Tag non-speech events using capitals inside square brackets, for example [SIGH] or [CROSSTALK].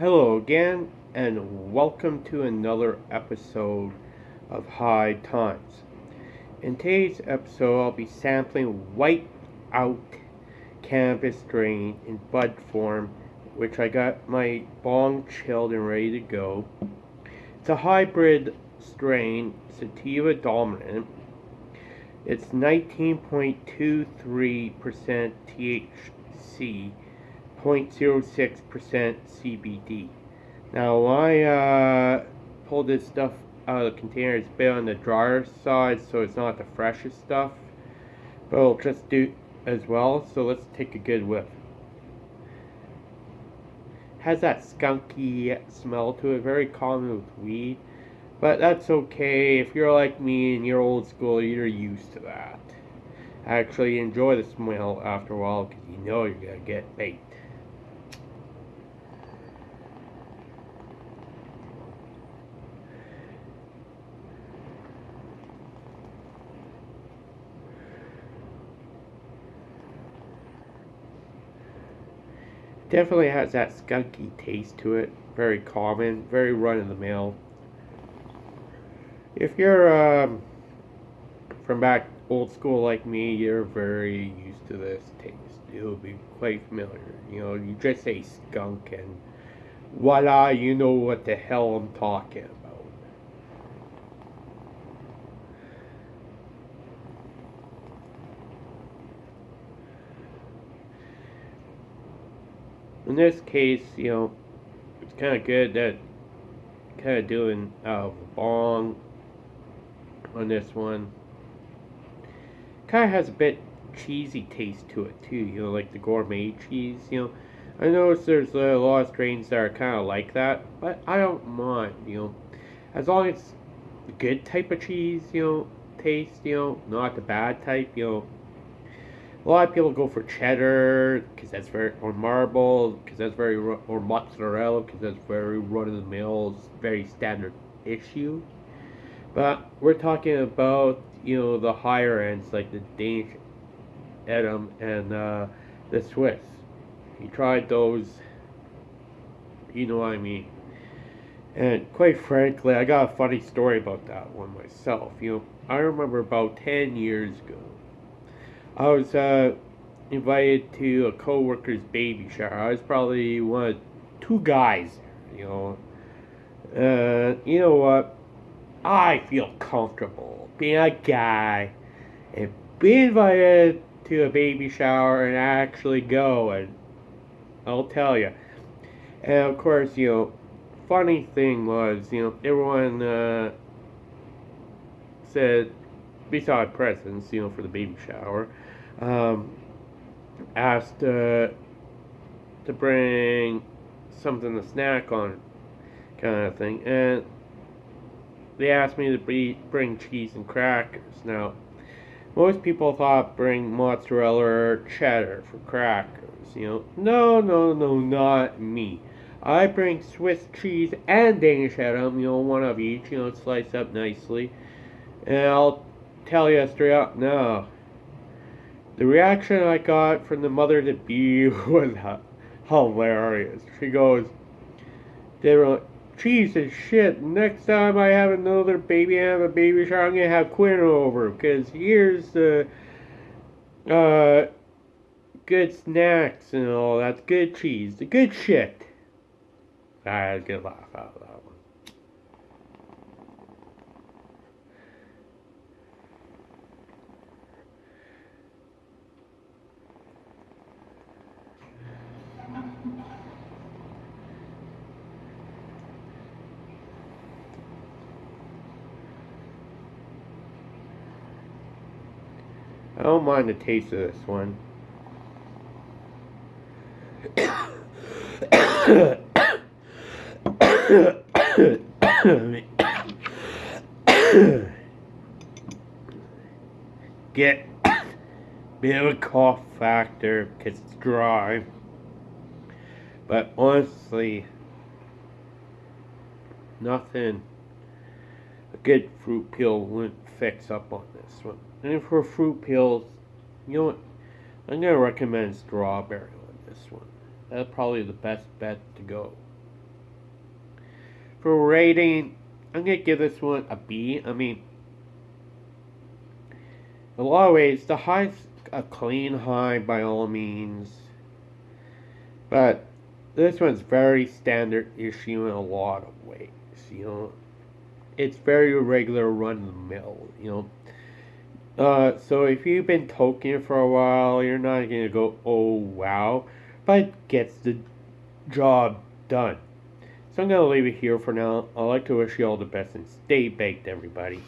Hello again, and welcome to another episode of High Times. In today's episode, I'll be sampling White Out Cannabis Strain in bud form, which I got my bong chilled and ready to go. It's a hybrid strain, sativa dominant. It's 19.23% THC 0.06% CBD. Now, I uh, pulled this stuff out of the container, it's bit on the drier side, so it's not the freshest stuff. But it'll just do as well, so let's take a good whiff. Has that skunky smell to it, very common with weed. But that's okay, if you're like me and you're old school, you're used to that. Actually enjoy the smell after a while, because you know you're to get baked. Definitely has that skunky taste to it. Very common, very run of the mill. If you're um, from back old school like me, you're very used to this taste. It'll be quite familiar. You know, you just say skunk and voila, you know what the hell I'm talking about. In this case, you know, it's kind of good that kind of doing uh, bong on this one. Kind of has a bit cheesy taste to it too, you know, like the gourmet cheese, you know. I notice there's a lot of strains that are kind of like that, but I don't mind, you know. As long as it's good type of cheese, you know, taste, you know, not the bad type, you know, a lot of people go for cheddar because that's very or marble because that's very or mozzarella because that's very run of the mill, very standard issue. But we're talking about you know the higher ends like the Danish Edam and uh, the Swiss. You tried those, you know what I mean. And quite frankly, I got a funny story about that one myself. You know, I remember about 10 years ago, I was uh, invited to a coworker's baby shower. I was probably one of two guys you know. Uh, you know what? I feel comfortable being a guy and being invited to a baby shower and actually go and I'll tell you. And of course, you know, funny thing was, you know, everyone uh, said, beside presents, you know, for the baby shower, um, asked uh, to bring something to snack on, kind of thing. And they asked me to be, bring cheese and crackers. Now, most people thought bring mozzarella or cheddar for crackers. You know, no, no, no, not me. I bring Swiss cheese and Danish Edam, you know, one of each, you know, sliced up nicely. And I'll tell you straight up, no, the reaction I got from the mother to be [LAUGHS] was hilarious. She goes, they were like, Jesus shit, next time I have another baby, I have a baby shower, I'm gonna have Quinn over, because here's the, uh, good snacks and all, that's good cheese, the good shit. I had a good laugh out loud. I don't mind the taste of this one. Get a bit of a cough factor because it's dry. But honestly, nothing a good fruit peel wouldn't fix up on this one. And for fruit peels, you know what? I'm going to recommend strawberry on this one. That's probably the best bet to go. for rating, I'm gonna give this one a B. I mean, a lot of ways, the high's a clean high by all means, but this one's very standard issue in a lot of ways. You know, it's very regular run of the mill. You know. Uh, so if you've been toking for a while, you're not gonna go, oh wow, but gets the job done. So I'm gonna leave it here for now. I'd like to wish you all the best and stay baked, everybody.